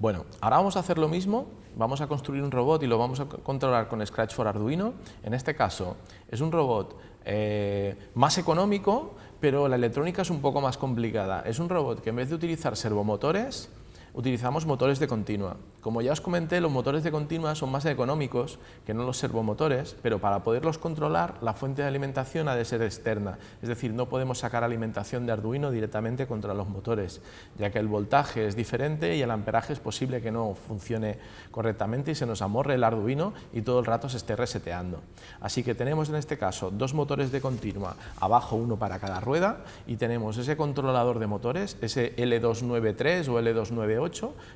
Bueno, ahora vamos a hacer lo mismo, vamos a construir un robot y lo vamos a controlar con Scratch for Arduino. En este caso es un robot eh, más económico, pero la electrónica es un poco más complicada. Es un robot que en vez de utilizar servomotores, utilizamos motores de continua. Como ya os comenté, los motores de continua son más económicos que no los servomotores, pero para poderlos controlar, la fuente de alimentación ha de ser externa, es decir, no podemos sacar alimentación de Arduino directamente contra los motores, ya que el voltaje es diferente y el amperaje es posible que no funcione correctamente y se nos amorre el Arduino y todo el rato se esté reseteando. Así que tenemos en este caso dos motores de continua, abajo uno para cada rueda, y tenemos ese controlador de motores, ese L293 o L298,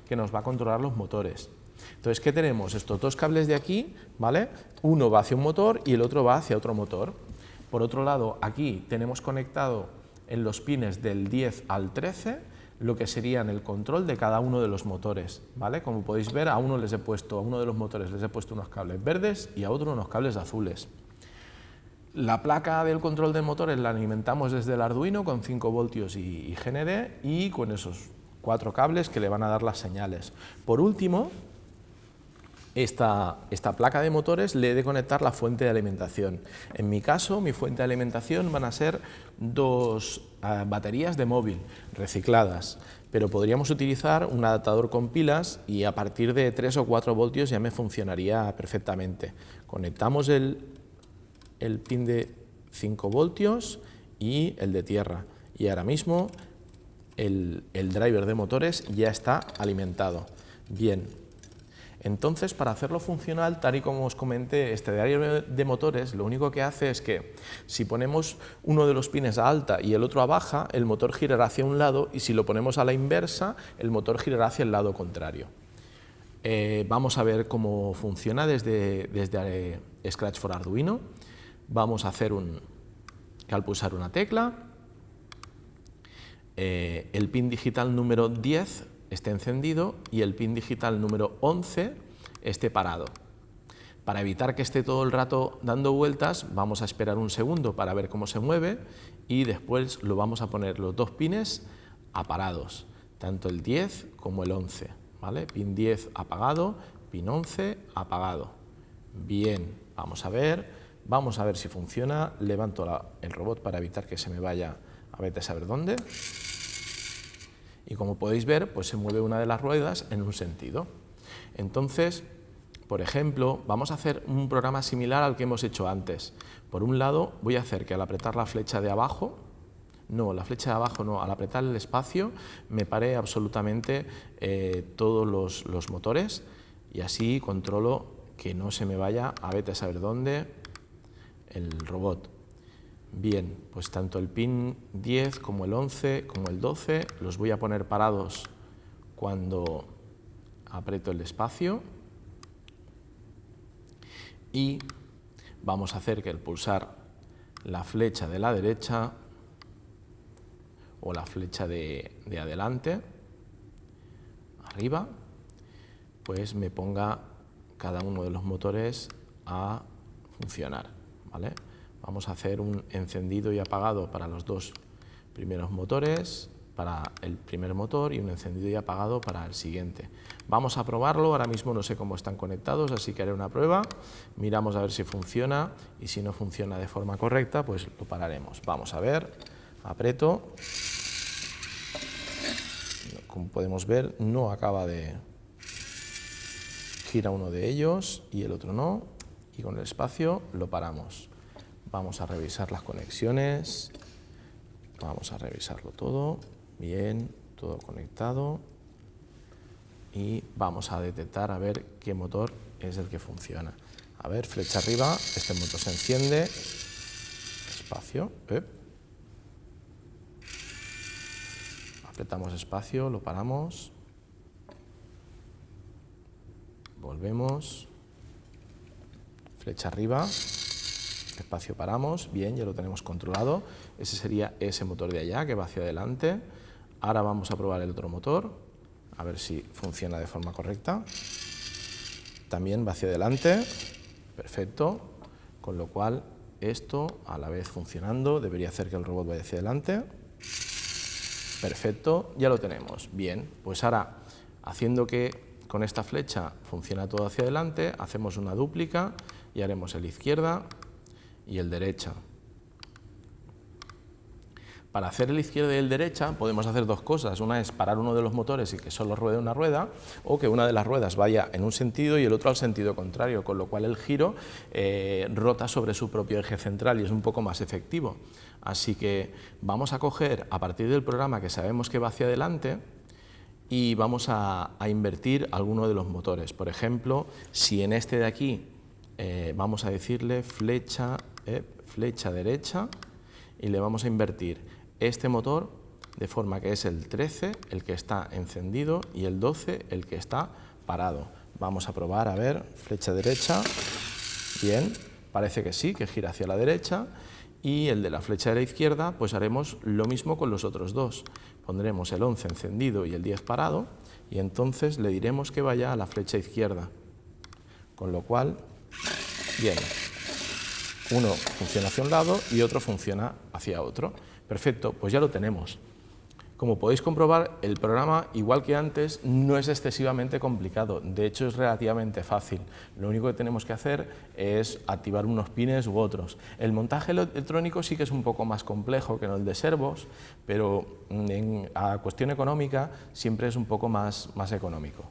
que nos va a controlar los motores entonces, ¿qué tenemos? Estos dos cables de aquí, ¿vale? Uno va hacia un motor y el otro va hacia otro motor. Por otro lado, aquí tenemos conectado en los pines del 10 al 13 lo que serían el control de cada uno de los motores, ¿vale? Como podéis ver, a uno les he puesto, a uno de los motores les he puesto unos cables verdes y a otro unos cables azules. La placa del control de motores la alimentamos desde el Arduino con 5 voltios y, GND y con esos cuatro cables que le van a dar las señales. Por último, esta, esta, placa de motores le he de conectar la fuente de alimentación. En mi caso, mi fuente de alimentación van a ser dos ah, baterías de móvil recicladas, pero podríamos utilizar un adaptador con pilas y a partir de 3 o 4 voltios ya me funcionaría perfectamente. Conectamos el, el pin de 5 voltios y el de tierra y ahora mismo el, driver de motores ya está alimentado. Bien, entonces para hacerlo funcional, tal y como os comenté, este driver de motores lo único que hace es que si ponemos uno de los pines a alta y el otro a baja, el motor girará hacia un lado y si lo ponemos a la inversa, el motor girará hacia el lado contrario. Eh, vamos a ver cómo funciona desde, desde eh, Scratch for Arduino. Vamos a hacer un, al pulsar una tecla, eh, el pin digital número 10 esté encendido y el pin digital número 11 esté parado. Para evitar que esté todo el rato dando vueltas, vamos a esperar un segundo para ver cómo se mueve y después lo vamos a poner los dos pines aparados, tanto el 10 como el 11. ¿vale? Pin 10 apagado, pin 11 apagado. Bien, vamos a ver, vamos a ver si funciona. Levanto el robot para evitar que se me vaya a ver a saber dónde. Y como podéis ver, pues se mueve una de las ruedas en un sentido. Entonces, por ejemplo, vamos a hacer un programa similar al que hemos hecho antes. Por un lado, voy a hacer que al apretar la flecha de abajo, no, la flecha de abajo no, al apretar el espacio me pare absolutamente eh, todos los, los, motores y así controlo que no se me vaya a vete a saber dónde el robot. Bien, pues tanto el pin 10 como el 11 como el 12 los voy a poner parados cuando aprieto el espacio y vamos a hacer que el pulsar la flecha de la derecha o la flecha de, de adelante, arriba, pues me ponga cada uno de los motores a funcionar. ¿vale? Vamos a hacer un encendido y apagado para los dos primeros motores, para el primer motor y un encendido y apagado para el siguiente. Vamos a probarlo, ahora mismo no sé cómo están conectados, así que haré una prueba, miramos a ver si funciona y si no funciona de forma correcta, pues lo pararemos. Vamos a ver, aprieto, como podemos ver no acaba de gira uno de ellos y el otro no, y con el espacio lo paramos. Vamos a revisar las conexiones, vamos a revisarlo todo, bien, todo conectado. Y vamos a detectar a ver qué motor es el que funciona. A ver, flecha arriba, este motor se enciende, espacio, apretamos espacio, lo paramos, volvemos, flecha arriba, espacio paramos, bien, ya lo tenemos controlado, ese sería ese motor de allá que va hacia adelante, ahora vamos a probar el otro motor, a ver si funciona de forma correcta, también va hacia adelante, perfecto, con lo cual esto a la vez funcionando debería hacer que el robot vaya hacia adelante, perfecto, ya lo tenemos, bien, pues ahora haciendo que con esta flecha funciona todo hacia adelante, hacemos una dúplica y haremos el izquierda y el derecha. Para hacer el izquierda y el derecha podemos hacer dos cosas. Una es parar uno de los motores y que solo ruede una rueda, o que una de las ruedas vaya en un sentido y el otro al sentido contrario, con lo cual el giro eh, rota sobre su propio eje central y es un poco más efectivo. Así que vamos a coger a partir del programa que sabemos que va hacia adelante, y vamos a, invertir alguno de los motores. Por ejemplo, si en este de aquí eh, vamos a decirle flecha, eh, flecha derecha y le vamos a invertir este motor de forma que es el 13 el que está encendido y el 12 el que está parado. Vamos a probar, a ver, flecha derecha, bien, parece que sí, que gira hacia la derecha y el de la flecha de la izquierda, pues haremos lo mismo con los otros dos. Pondremos el 11 encendido y el 10 parado y entonces le diremos que vaya a la flecha izquierda. Con lo cual, bien, uno funciona hacia un lado y otro funciona hacia otro. Perfecto, pues ya lo tenemos. Como podéis comprobar, el programa, igual que antes, no es excesivamente complicado, de hecho es relativamente fácil. Lo único que tenemos que hacer es activar unos pines u otros. El montaje electrónico sí que es un poco más complejo que el de servos, pero en, a cuestión económica siempre es un poco más, más económico.